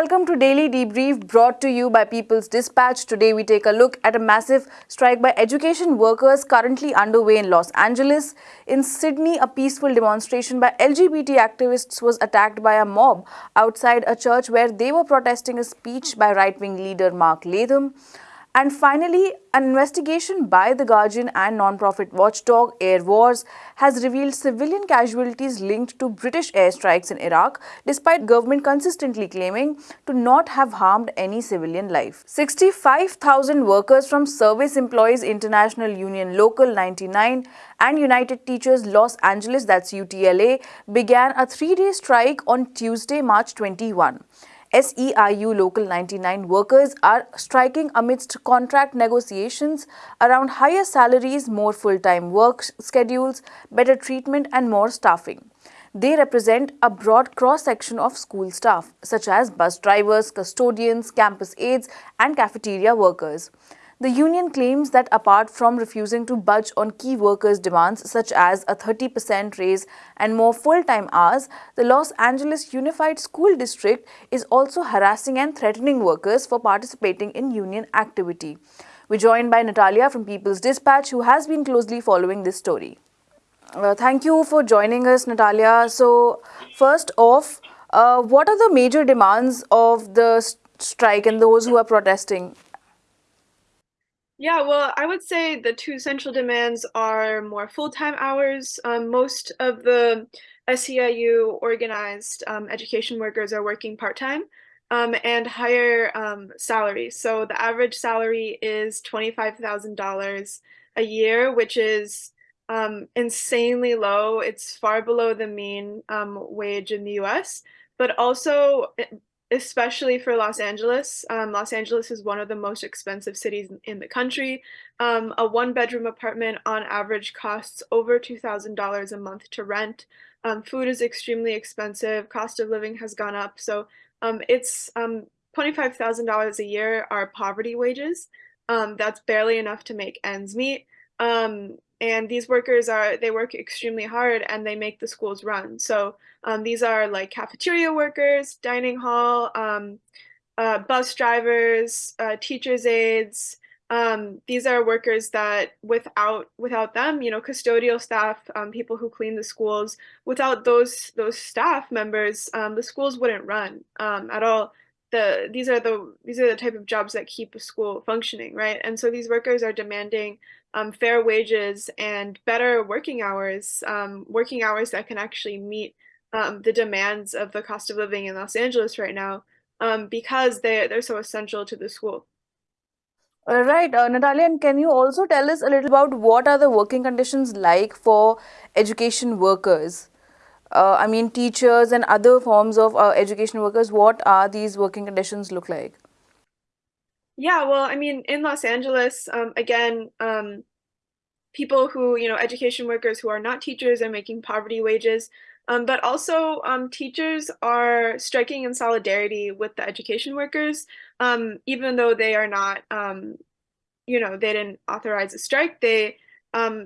welcome to Daily Debrief brought to you by People's Dispatch. Today we take a look at a massive strike by education workers currently underway in Los Angeles. In Sydney, a peaceful demonstration by LGBT activists was attacked by a mob outside a church where they were protesting a speech by right-wing leader Mark Latham. And finally, an investigation by The Guardian and non-profit watchdog Airwars has revealed civilian casualties linked to British airstrikes in Iraq, despite government consistently claiming to not have harmed any civilian life. 65,000 workers from Service Employees International Union Local 99 and United Teachers Los Angeles, that's UTLA, began a three-day strike on Tuesday, March 21. SEIU Local 99 workers are striking amidst contract negotiations around higher salaries, more full-time work schedules, better treatment and more staffing. They represent a broad cross-section of school staff, such as bus drivers, custodians, campus aides and cafeteria workers. The union claims that apart from refusing to budge on key workers' demands such as a 30% raise and more full-time hours, the Los Angeles Unified School District is also harassing and threatening workers for participating in union activity. We're joined by Natalia from People's Dispatch who has been closely following this story. Uh, thank you for joining us, Natalia. So, first off, uh, what are the major demands of the strike and those who are protesting? Yeah, well, I would say the two central demands are more full-time hours. Um, most of the SEIU organized um, education workers are working part-time um, and higher um, salaries. So the average salary is $25,000 a year, which is um, insanely low. It's far below the mean um, wage in the US, but also especially for Los Angeles. Um, Los Angeles is one of the most expensive cities in the country. Um, a one bedroom apartment on average costs over $2,000 a month to rent. Um, food is extremely expensive. Cost of living has gone up. So um, it's um, $25,000 a year are poverty wages. Um, that's barely enough to make ends meet. And these workers are they work extremely hard and they make the schools run. So um, these are like cafeteria workers dining hall um, uh, bus drivers uh, teachers aides. Um, these are workers that without without them you know custodial staff um, people who clean the schools without those those staff members um, the schools wouldn't run um, at all. The these are the these are the type of jobs that keep a school functioning right? And so these workers are demanding um, fair wages and better working hours, um, working hours that can actually meet um, the demands of the cost of living in Los Angeles right now um, because they, they're so essential to the school. All right, uh, Natalia, and can you also tell us a little about what are the working conditions like for education workers? Uh, I mean, teachers and other forms of uh, education workers, what are these working conditions look like? Yeah, well, I mean, in Los Angeles, um, again, um, people who, you know, education workers who are not teachers are making poverty wages, um, but also um, teachers are striking in solidarity with the education workers, um, even though they are not, um, you know, they didn't authorize a strike. They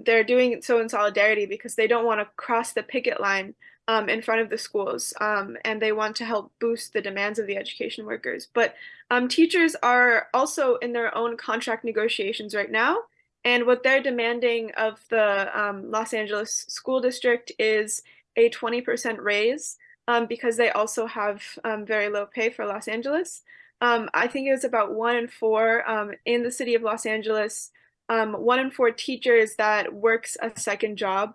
they're doing so in solidarity because they don't want to cross the picket line um, in front of the schools um, and they want to help boost the demands of the education workers. But um, teachers are also in their own contract negotiations right now. And what they're demanding of the um, Los Angeles School District is a 20% raise um, because they also have um, very low pay for Los Angeles. I think it was about one in four in the city of Los Angeles, one in four teachers that works a second job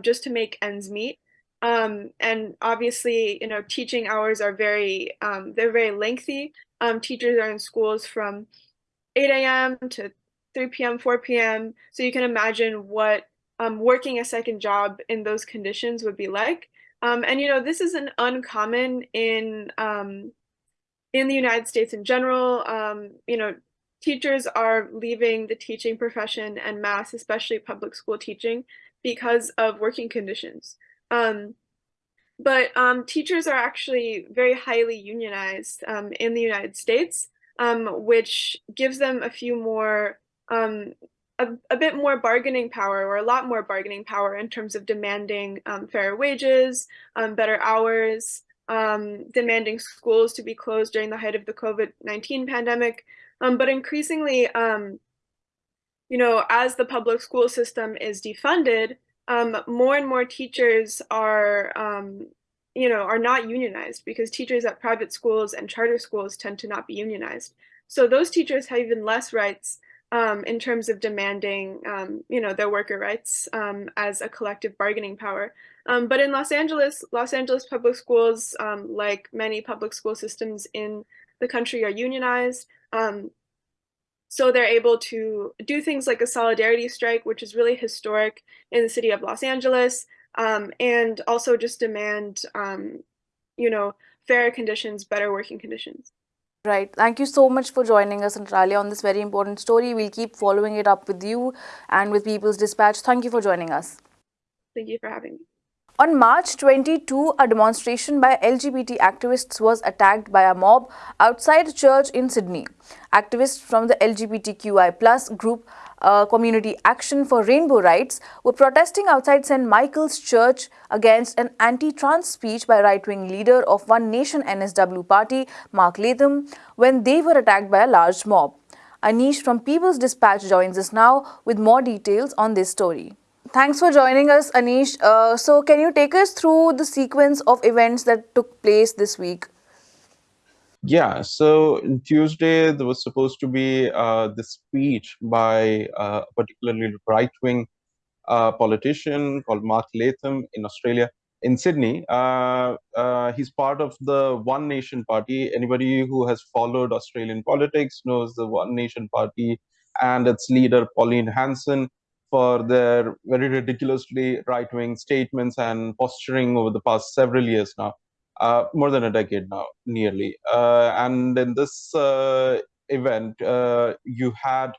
just to make ends meet. Um, and obviously, you know, teaching hours are very, um, they're very lengthy. Um, teachers are in schools from 8 a.m. to 3 p.m., 4 p.m. So you can imagine what um, working a second job in those conditions would be like. Um, and, you know, this isn't uncommon in, um, in the United States in general. you know, teachers are leaving the teaching profession and mass, especially public school teaching, because of working conditions. Um, but um, teachers are actually very highly unionized um, in the United States, um, which gives them a few more, um, a, a, bit more bargaining power or a lot more bargaining power in terms of demanding um, fair wages, better hours, demanding schools to be closed during the height of the COVID-19 pandemic. But increasingly, you know, as the public school system is defunded, um, more and more teachers are, um, you know, are not unionized because teachers at private schools and charter schools tend to not be unionized. So those teachers have even less rights um, in terms of demanding, um, you know, their worker rights um, as a collective bargaining power. Um, but in Los Angeles, Los Angeles public schools, like many public school systems in the country, are unionized. Um, so they're able to do things like a solidarity strike, which is really historic in the city of Los Angeles, and also just demand, you know, fairer conditions, better working conditions. Right. Thank you so much for joining us, Natalia, on this very important story. We'll keep following it up with you and with People's Dispatch. Thank you for joining us. Thank you for having me. On March 22, a demonstration by LGBT activists was attacked by a mob outside a church in Sydney. Activists from the LGBTQI group uh, Community Action for Rainbow Rights were protesting outside St. Michael's Church against an anti-trans speech by right-wing leader of One Nation NSW party, Mark Latham, when they were attacked by a large mob. Anish from People's Dispatch joins us now with more details on this story. Thanks for joining us, Anish. Uh, so, can you take us through the sequence of events that took place this week? Yeah, so Tuesday there was supposed to be uh, speech by uh, a particularly right-wing uh, politician called Mark Latham in Australia, in Sydney. Uh, uh, he's part of the One Nation Party. Anybody who has followed Australian politics knows the One Nation Party and its leader Pauline Hanson for their very ridiculously right-wing statements and posturing over the past several years now uh, more than a decade now, nearly. Uh, and in this uh, event, uh, you had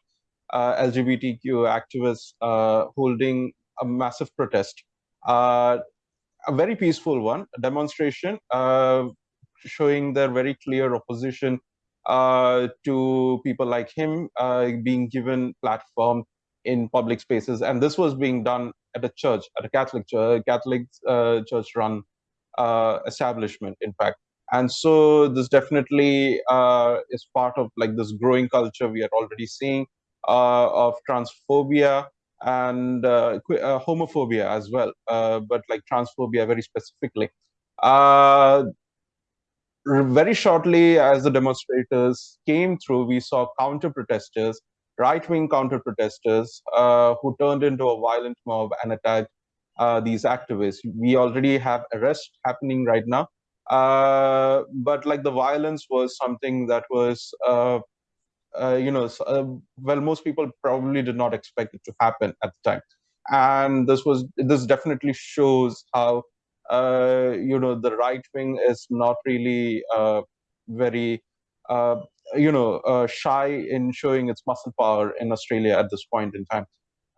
uh, LGBTQ activists uh, holding a massive protest, a very peaceful one, a demonstration showing their very clear opposition to people like him being given platform in public spaces. And this was being done at a church, at a Catholic church, Catholic church run uh, establishment, in fact. And so this definitely uh, is part of like this growing culture we are already seeing uh, of transphobia and uh, uh, homophobia as well, uh, but like transphobia very specifically. very shortly as the demonstrators came through, we saw counter protesters, right-wing counter protesters who turned into a violent mob and attacked uh, these activists. We already have arrests happening right now, uh, but like the violence was something that was, uh, uh you know, uh, well, most people probably did not expect it to happen at the time, and this was this definitely shows how uh, you know the right wing is not really very you know shy in showing its muscle power in Australia at this point in time.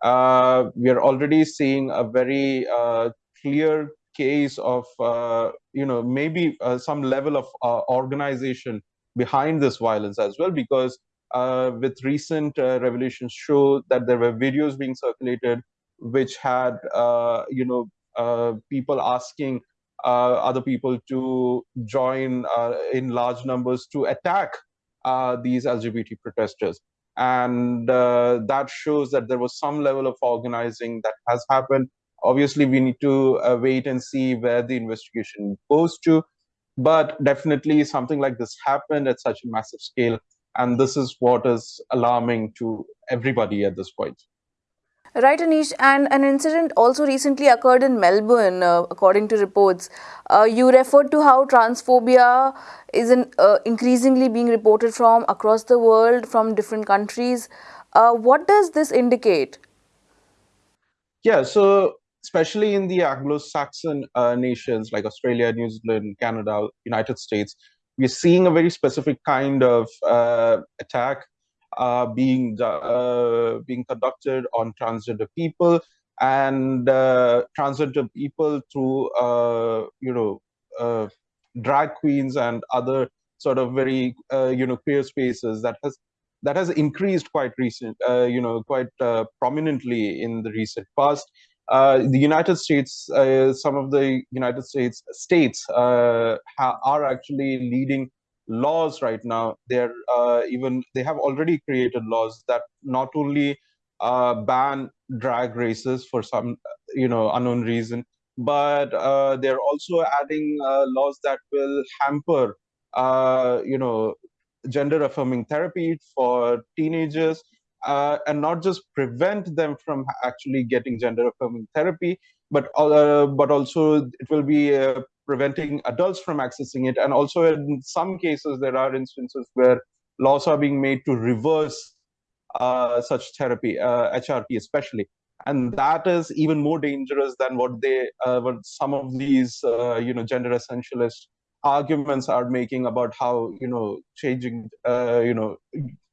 Uh, we are already seeing a very uh, clear case of, uh, you know, maybe uh, some level of uh, organization behind this violence as well, because uh, with recent revelations show that there were videos being circulated which had, you know, people asking other people to join in large numbers to attack these LGBT protesters. And uh, that shows that there was some level of organizing that has happened. Obviously we need to uh, wait and see where the investigation goes to. But definitely something like this happened at such a massive scale. And this is what is alarming to everybody at this point Right, Anish. And an incident also recently occurred in Melbourne, uh, according to reports. Uh, you referred to how transphobia is uh, increasingly being reported from across the world, from different countries. Uh, what does this indicate? Yeah, so especially in the Anglo-Saxon uh, nations like Australia, New Zealand, Canada, United States, we're seeing a very specific kind of uh, attack being uh, being conducted on transgender people and uh, transgender people through you know drag queens and other sort of very you know queer spaces that has that has increased quite recent, uh, you know, quite uh, prominently in the recent past. uh, the United States, uh, some of the United States states uh, are actually leading laws right now. They're uh, even they have already created laws that not only uh, ban drag races for some you know unknown reason, but uh, they're also adding laws that will hamper you know gender affirming therapy for teenagers uh, and not just prevent them from actually getting gender affirming therapy, but uh, but also it will be uh, preventing adults from accessing it. And also in some cases, there are instances where laws are being made to reverse uh, such therapy, HRT uh, especially. And that is even more dangerous than what they, uh, what some of these, you know, gender essentialist arguments are making about how you know changing uh, you know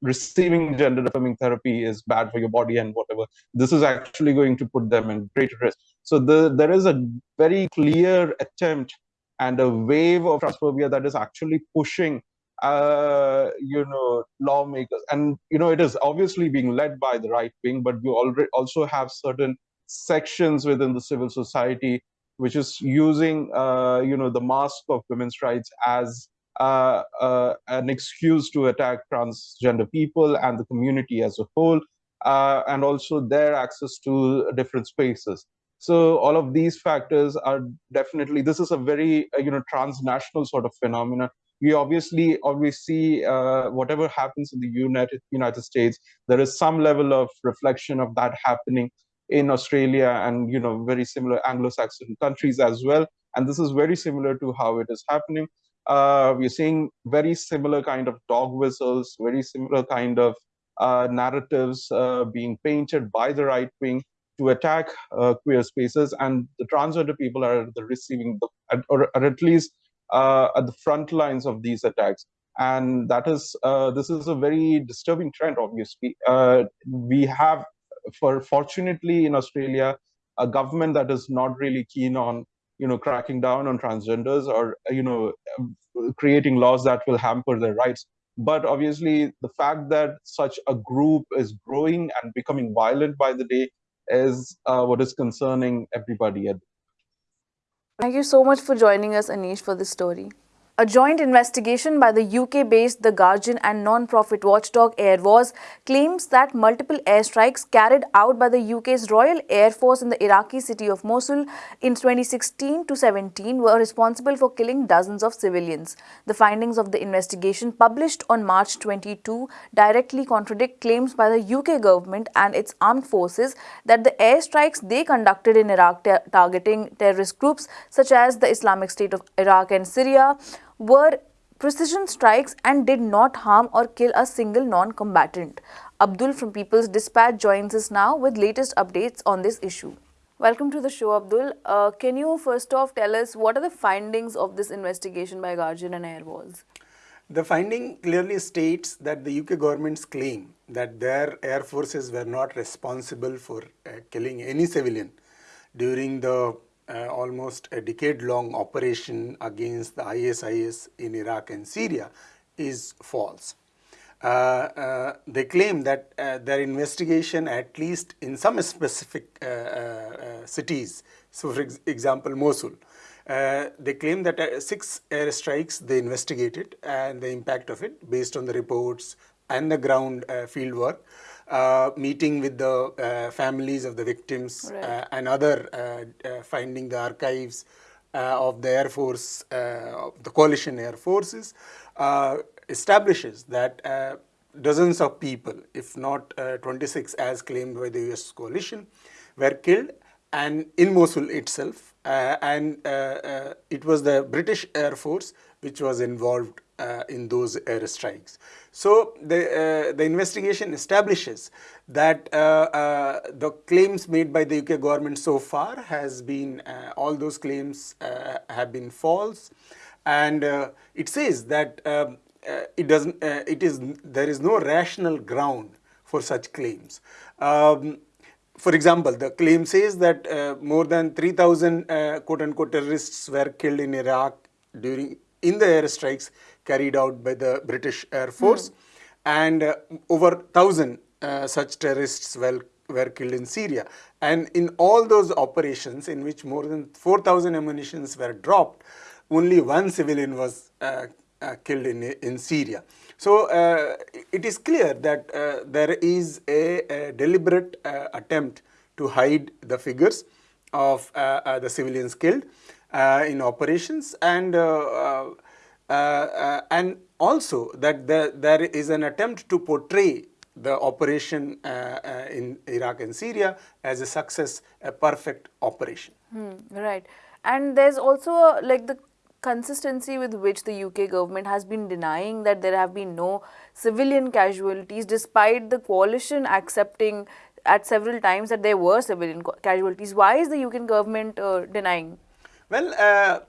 receiving gender affirming therapy is bad for your body and whatever this is actually going to put them in greater risk so the, there is a very clear attempt and a wave of transphobia that is actually pushing uh, you know lawmakers and you know it is obviously being led by the right wing but you already also have certain sections within the civil society which is using uh, you know the mask of women's rights as uh, uh, an excuse to attack transgender people and the community as a whole, uh, and also their access to different spaces. So all of these factors are definitely this is a very uh, you know transnational sort of phenomenon. We obviously always see uh, whatever happens in the United United States. There is some level of reflection of that happening in Australia and you know very similar Anglo-Saxon countries as well. And this is very similar to how it is happening. Uh, we're seeing very similar kind of dog whistles, very similar kind of uh, narratives uh, being painted by the right wing to attack uh, queer spaces, and the transgender people are the receiving the, or, or at least uh, at the front lines of these attacks. And that is uh, this is a very disturbing trend obviously. Uh, we have for fortunately in Australia, a government that is not really keen on you know cracking down on transgenders or you know creating laws that will hamper their rights. But obviously the fact that such a group is growing and becoming violent by the day is uh, what is concerning everybody thank you so much for joining us anish for this story a joint investigation by the UK-based The Guardian and non-profit watchdog Airwars claims that multiple airstrikes carried out by the UK's Royal Air Force in the Iraqi city of Mosul in 2016 to 17 were responsible for killing dozens of civilians. The findings of the investigation published on March 22 directly contradict claims by the UK government and its armed forces that the airstrikes they conducted in Iraq targeting terrorist groups such as the Islamic State of Iraq and Syria were precision strikes and did not harm or kill a single non-combatant. Abdul from People's Dispatch joins us now with latest updates on this issue. Welcome to the show, Abdul. Uh, can you first off tell us what are the findings of this investigation by Guardian and Airwars? The finding clearly states that the UK government's claim that their air forces were not responsible for uh, killing any civilian during the uh, almost a decade-long operation against the ISIS in Iraq and Syria is false. Uh, uh, they claim that uh, their investigation, at least in some specific uh, uh, cities, so for ex example Mosul, they claim that six airstrikes they investigated and the impact of it based on the reports and the ground field work uh, meeting with the uh, families of the victims right. uh, and other uh, uh, finding the archives of the Air Force, the coalition Air Forces, establishes that dozens of people, if not 26 as claimed by the US coalition, were killed and in Mosul itself uh, and uh, uh, it was the British Air Force which was involved uh, in those airstrikes. So the, uh, the investigation establishes that uh, the claims made by the UK government so far has been, all those claims have been false and it says that um, it doesn't, it is, there is no rational ground for such claims. Um, for example, the claim says that uh, more than 3,000 uh, quote-unquote terrorists were killed in Iraq during in the airstrikes carried out by the British Air Force mm. and uh, over 1,000 uh, such terrorists were, were killed in Syria. And in all those operations in which more than 4,000 ammunitions were dropped, only one civilian was uh, uh, killed in, in Syria. So uh, it is clear that uh, there is a, a deliberate attempt to hide the figures of the civilians killed in operations and and also that there, there is an attempt to portray the operation uh, uh, in Iraq and Syria as a success, a perfect operation. Hmm, right. And there's also a, like the consistency with which the UK government has been denying that there have been no civilian casualties despite the coalition accepting at several times that there were civilian casualties. Why is the UK government uh, denying? Well, uh,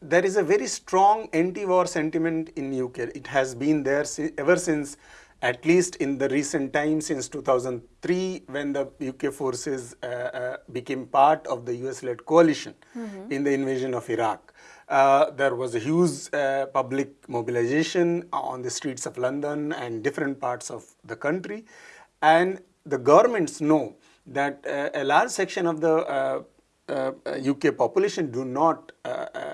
there is a very strong anti-war sentiment in UK. It has been there ever since at least in the recent times since 2003 when the UK forces uh, uh, became part of the US-led coalition mm -hmm. in the invasion of Iraq. Uh, there was a huge uh, public mobilization on the streets of London and different parts of the country and the governments know that uh, a large section of the UK uh, population do not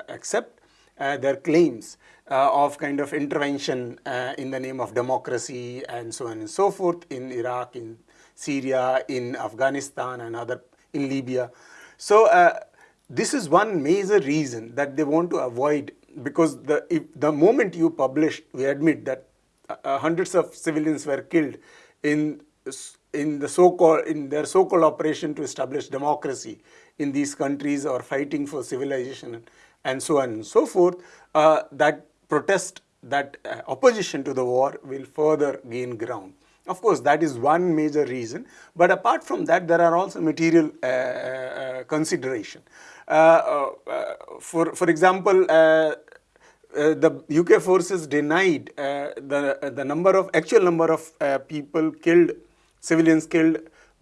accept their claims uh, of kind of intervention uh, in the name of democracy and so on and so forth in Iraq, in Syria, in Afghanistan and other, in Libya. So uh, this is one major reason that they want to avoid because the, if the moment you publish, we admit that uh, hundreds of civilians were killed in in the so-called in their so-called operation to establish democracy in these countries or fighting for civilization and so on and so forth, uh, that protest, that uh, opposition to the war will further gain ground. Of course, that is one major reason, but apart from that, there are also material uh, uh consideration. Uh, uh, for, for example, the UK forces denied the, the number of, actual number of people killed, civilians killed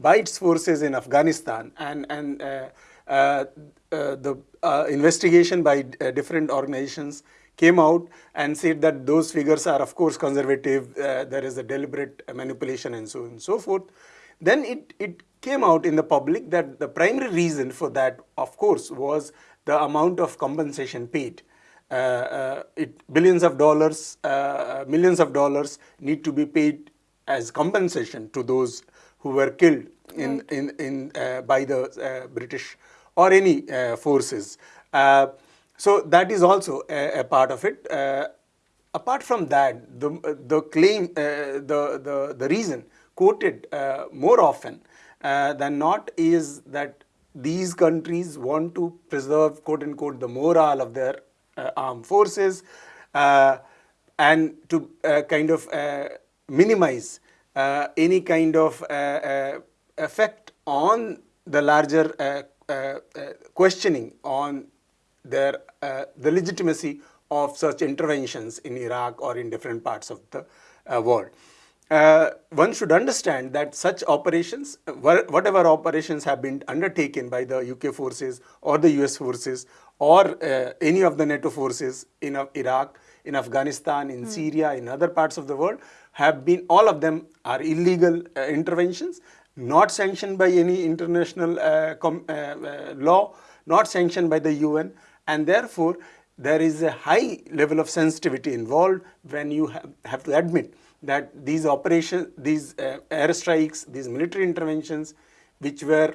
by its forces in Afghanistan and, and the investigation by different organizations came out and said that those figures are of course conservative, uh, there is a deliberate manipulation and so on and so forth. Then it, it came out in the public that the primary reason for that of course was the amount of compensation paid. Uh, uh, it, billions of dollars, uh, millions of dollars need to be paid as compensation to those who were killed in, right. in, in, uh, by the uh, British or any forces. So that is also a, a part of it. Uh, apart from that, the, the claim, uh, the, the, the reason quoted uh, more often uh, than not is that these countries want to preserve quote unquote the morale of their uh, armed forces uh, and to kind of minimize any kind of effect on the larger questioning on their, uh, the legitimacy of such interventions in Iraq or in different parts of the uh, world. Uh, one should understand that such operations, whatever operations have been undertaken by the UK forces or the US forces or uh, any of the NATO forces in uh, Iraq, in Afghanistan, in mm. Syria, in other parts of the world, have been, all of them are illegal uh, interventions, not sanctioned by any international law, not sanctioned by the UN, and therefore there is a high level of sensitivity involved when you have, have to admit that these operations, these uh, airstrikes, these military interventions which were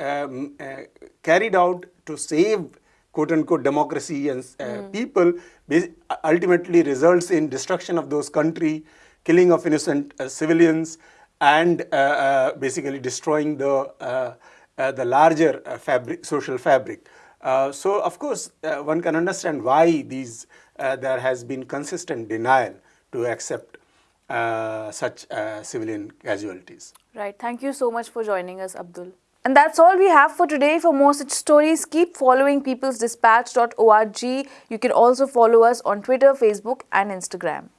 um, uh, carried out to save quote unquote democracy and uh, mm. people ultimately results in destruction of those country, killing of innocent uh, civilians and uh, uh, basically destroying the, the larger fabric, social fabric. Uh, so of course, uh, one can understand why these uh, there has been consistent denial to accept uh, such uh, civilian casualties. Right. Thank you so much for joining us, Abdul. And that's all we have for today. For more such stories, keep following peoplesdispatch.org. You can also follow us on Twitter, Facebook and Instagram.